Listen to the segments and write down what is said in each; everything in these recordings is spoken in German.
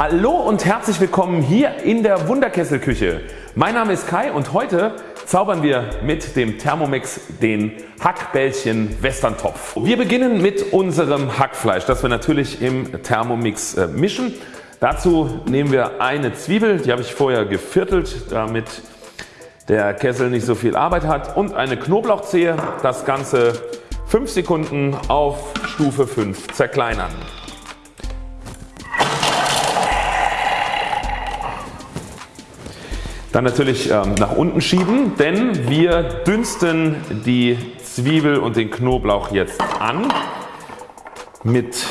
Hallo und herzlich willkommen hier in der Wunderkesselküche. Mein Name ist Kai und heute zaubern wir mit dem Thermomix den Hackbällchen Westerntopf. Wir beginnen mit unserem Hackfleisch das wir natürlich im Thermomix äh, mischen. Dazu nehmen wir eine Zwiebel, die habe ich vorher geviertelt damit der Kessel nicht so viel Arbeit hat und eine Knoblauchzehe. Das Ganze 5 Sekunden auf Stufe 5 zerkleinern. Dann natürlich ähm, nach unten schieben, denn wir dünsten die Zwiebel und den Knoblauch jetzt an mit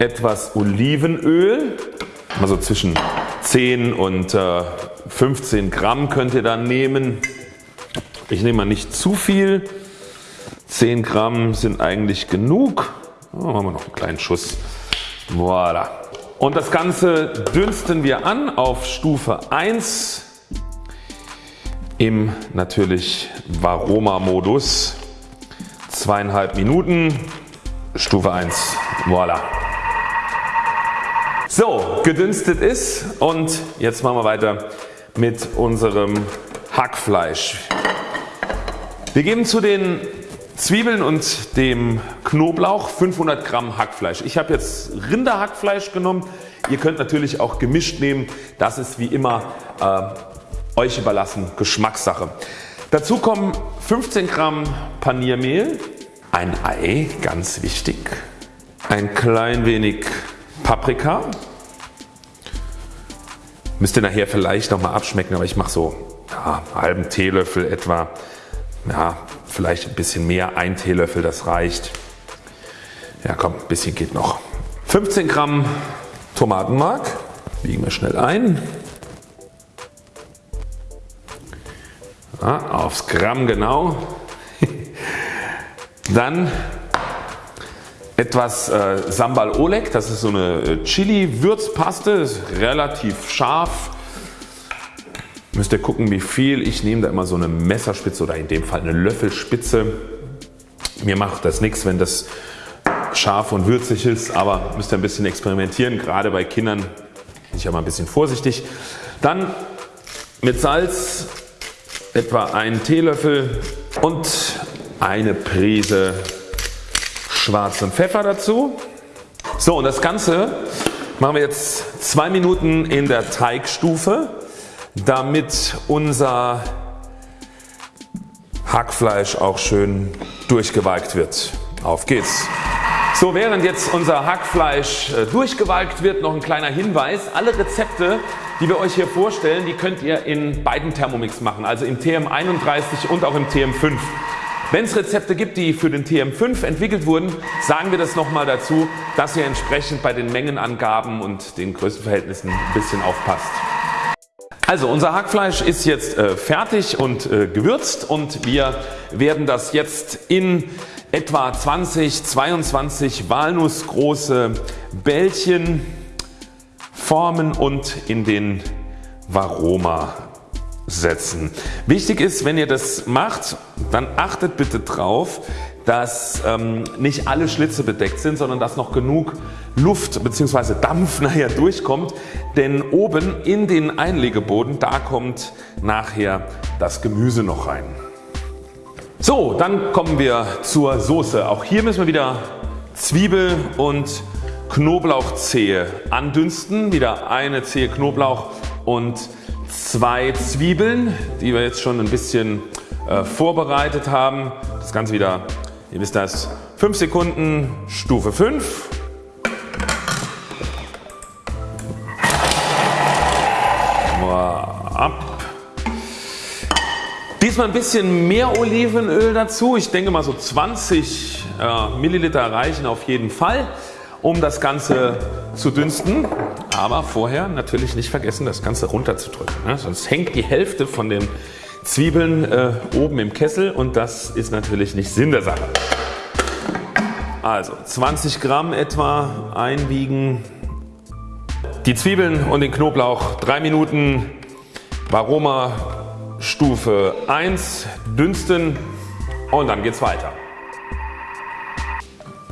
etwas Olivenöl, also zwischen 10 und äh, 15 Gramm könnt ihr dann nehmen. Ich nehme mal nicht zu viel, 10 Gramm sind eigentlich genug. Oh, machen wir noch einen kleinen Schuss. Voilà. Und das Ganze dünsten wir an auf Stufe 1 im natürlich Varoma Modus. Zweieinhalb Minuten, Stufe 1. Voilà. So, gedünstet ist und jetzt machen wir weiter mit unserem Hackfleisch. Wir geben zu den Zwiebeln und dem Knoblauch 500 Gramm Hackfleisch. Ich habe jetzt Rinderhackfleisch genommen. Ihr könnt natürlich auch gemischt nehmen. Das ist wie immer äh, euch überlassen, Geschmackssache. Dazu kommen 15 Gramm Paniermehl, ein Ei, ganz wichtig, ein klein wenig Paprika, Müsst ihr nachher vielleicht nochmal abschmecken, aber ich mache so ja, einen halben Teelöffel etwa. Ja, vielleicht ein bisschen mehr, ein Teelöffel das reicht. Ja komm, ein bisschen geht noch. 15 Gramm Tomatenmark biegen wir schnell ein. Ja, aufs Gramm genau. Dann etwas äh, Sambal Oleg, das ist so eine äh, Chili Würzpaste, ist relativ scharf. Müsst ihr gucken wie viel, ich nehme da immer so eine Messerspitze oder in dem Fall eine Löffelspitze. Mir macht das nichts wenn das scharf und würzig ist, aber müsst ihr ein bisschen experimentieren, gerade bei Kindern bin ich ja mal ein bisschen vorsichtig. Dann mit Salz etwa einen Teelöffel und eine Prise schwarzen Pfeffer dazu. So und das Ganze machen wir jetzt zwei Minuten in der Teigstufe damit unser Hackfleisch auch schön durchgewalkt wird. Auf geht's! So während jetzt unser Hackfleisch äh, durchgewalkt wird noch ein kleiner Hinweis. Alle Rezepte die wir euch hier vorstellen die könnt ihr in beiden Thermomix machen also im TM31 und auch im TM5. Wenn es Rezepte gibt die für den TM5 entwickelt wurden sagen wir das nochmal dazu dass ihr entsprechend bei den Mengenangaben und den Größenverhältnissen ein bisschen aufpasst. Also unser Hackfleisch ist jetzt äh, fertig und äh, gewürzt und wir werden das jetzt in etwa 20, 22 walnussgroße Bällchen formen und in den Varoma setzen. Wichtig ist wenn ihr das macht dann achtet bitte drauf dass ähm, nicht alle Schlitze bedeckt sind, sondern dass noch genug Luft bzw. Dampf nachher durchkommt, denn oben in den Einlegeboden da kommt nachher das Gemüse noch rein. So dann kommen wir zur Soße. Auch hier müssen wir wieder Zwiebel und Knoblauchzehe andünsten. Wieder eine Zehe Knoblauch und zwei Zwiebeln die wir jetzt schon ein bisschen äh, vorbereitet haben. Das Ganze wieder Ihr wisst das 5 Sekunden Stufe 5. Ab. Diesmal ein bisschen mehr Olivenöl dazu. Ich denke mal so 20 äh, Milliliter reichen auf jeden Fall um das Ganze zu dünsten. Aber vorher natürlich nicht vergessen das Ganze runterzudrücken. Ne? Sonst hängt die Hälfte von den Zwiebeln äh, oben im Kessel und das ist natürlich nicht Sinn der Sache. Also 20 Gramm etwa einwiegen. Die Zwiebeln und den Knoblauch 3 Minuten Varoma Stufe 1 dünsten und dann geht's weiter.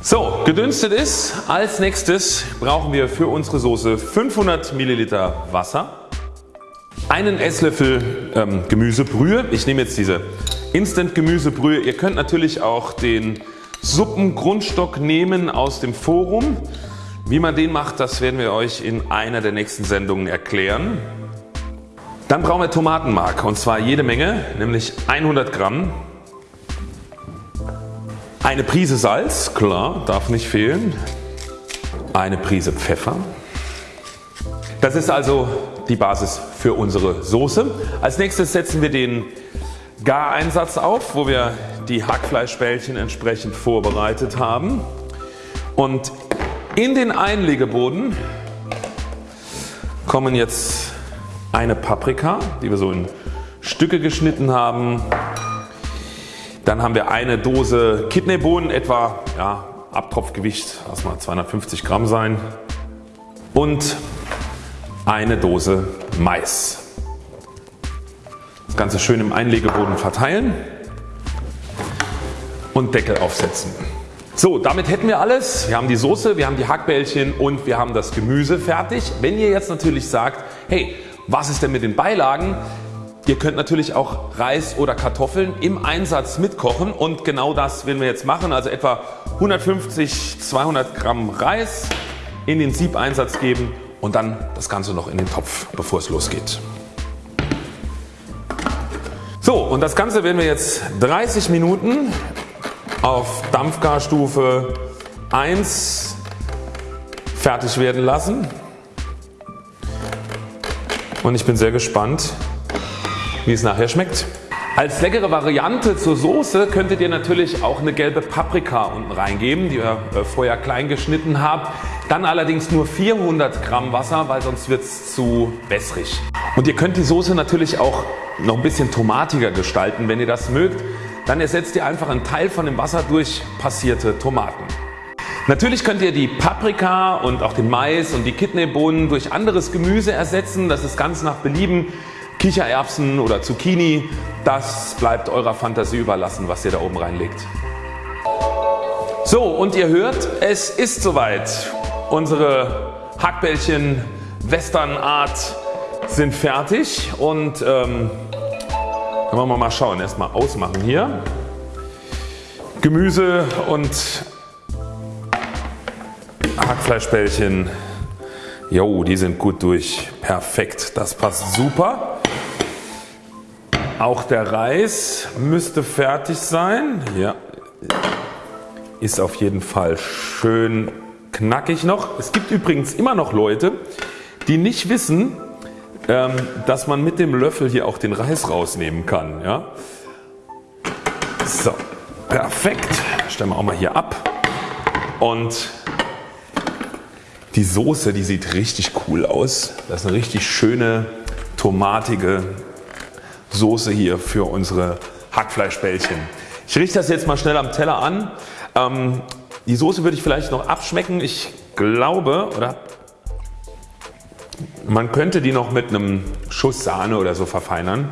So, gedünstet ist. Als nächstes brauchen wir für unsere Soße 500 Milliliter Wasser, einen Esslöffel ähm, Gemüsebrühe. Ich nehme jetzt diese Instant Gemüsebrühe. Ihr könnt natürlich auch den Suppengrundstock nehmen aus dem Forum. Wie man den macht, das werden wir euch in einer der nächsten Sendungen erklären. Dann brauchen wir Tomatenmark und zwar jede Menge, nämlich 100 Gramm. Eine Prise Salz, klar, darf nicht fehlen. Eine Prise Pfeffer. Das ist also die Basis für unsere Soße. Als nächstes setzen wir den Gareinsatz auf, wo wir die Hackfleischbällchen entsprechend vorbereitet haben. Und in den Einlegeboden kommen jetzt eine Paprika, die wir so in Stücke geschnitten haben. Dann haben wir eine Dose Kidneybohnen, etwa ja, Abtropfgewicht, lass mal 250 Gramm sein. Und eine Dose Mais. Das Ganze schön im Einlegeboden verteilen und Deckel aufsetzen. So, damit hätten wir alles. Wir haben die Soße, wir haben die Hackbällchen und wir haben das Gemüse fertig. Wenn ihr jetzt natürlich sagt, hey, was ist denn mit den Beilagen? Ihr könnt natürlich auch Reis oder Kartoffeln im Einsatz mitkochen und genau das werden wir jetzt machen. Also etwa 150 200 Gramm Reis in den Siebeinsatz geben und dann das Ganze noch in den Topf bevor es losgeht. So und das Ganze werden wir jetzt 30 Minuten auf Dampfgarstufe 1 fertig werden lassen und ich bin sehr gespannt wie es nachher schmeckt. Als leckere Variante zur Soße könntet ihr natürlich auch eine gelbe Paprika unten reingeben, die ihr äh, vorher klein geschnitten habt. Dann allerdings nur 400 Gramm Wasser, weil sonst wird es zu wässrig. Und ihr könnt die Soße natürlich auch noch ein bisschen tomatiger gestalten, wenn ihr das mögt. Dann ersetzt ihr einfach einen Teil von dem Wasser durch passierte Tomaten. Natürlich könnt ihr die Paprika und auch den Mais und die Kidneybohnen durch anderes Gemüse ersetzen. Das ist ganz nach Belieben. Kichererbsen oder Zucchini, das bleibt eurer Fantasie überlassen was ihr da oben reinlegt. So und ihr hört es ist soweit. Unsere Hackbällchen Westernart sind fertig und ähm, wollen wir mal schauen. Erstmal ausmachen hier. Gemüse und Hackfleischbällchen. Jo, die sind gut durch. Perfekt. Das passt super. Auch der Reis müsste fertig sein. Ja. Ist auf jeden Fall schön knackig noch. Es gibt übrigens immer noch Leute die nicht wissen ähm, dass man mit dem Löffel hier auch den Reis rausnehmen kann. Ja? So, perfekt. Stellen wir auch mal hier ab. Und die Soße die sieht richtig cool aus. Das ist eine richtig schöne tomatige Soße hier für unsere Hackfleischbällchen. Ich richte das jetzt mal schnell am Teller an. Ähm, die Soße würde ich vielleicht noch abschmecken. Ich glaube oder man könnte die noch mit einem Schuss Sahne oder so verfeinern.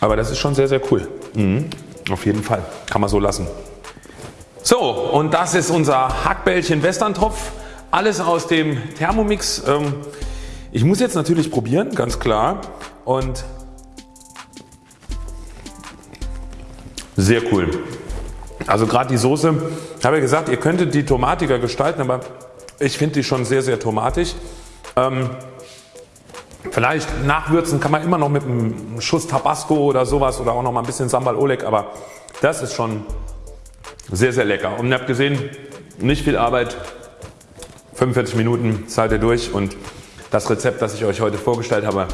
Aber das ist schon sehr sehr cool. Mhm. Auf jeden Fall. Kann man so lassen. So und das ist unser Hackbällchen Westerntopf. Alles aus dem Thermomix. Ähm, ich muss jetzt natürlich probieren, ganz klar. Und sehr cool. Also gerade die Soße, ich habe ja gesagt, ihr könntet die tomatiger gestalten, aber ich finde die schon sehr sehr tomatisch. Ähm, vielleicht nachwürzen kann man immer noch mit einem Schuss Tabasco oder sowas oder auch noch mal ein bisschen Sambal Oleg, aber das ist schon sehr sehr lecker. Und ihr habt gesehen, nicht viel Arbeit, 45 Minuten zahlt ihr durch und das Rezept das ich euch heute vorgestellt habe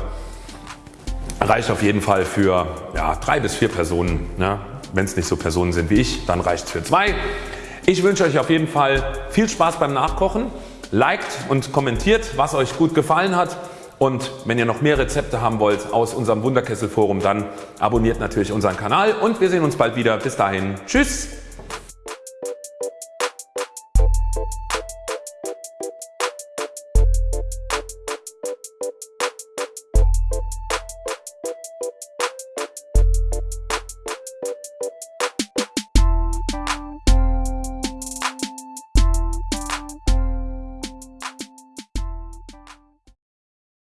reicht auf jeden Fall für ja, drei bis vier Personen. Ja. Wenn es nicht so Personen sind wie ich, dann reicht es für zwei. Ich wünsche euch auf jeden Fall viel Spaß beim Nachkochen. Liked und kommentiert was euch gut gefallen hat und wenn ihr noch mehr Rezepte haben wollt aus unserem Wunderkessel Forum dann abonniert natürlich unseren Kanal und wir sehen uns bald wieder. Bis dahin Tschüss.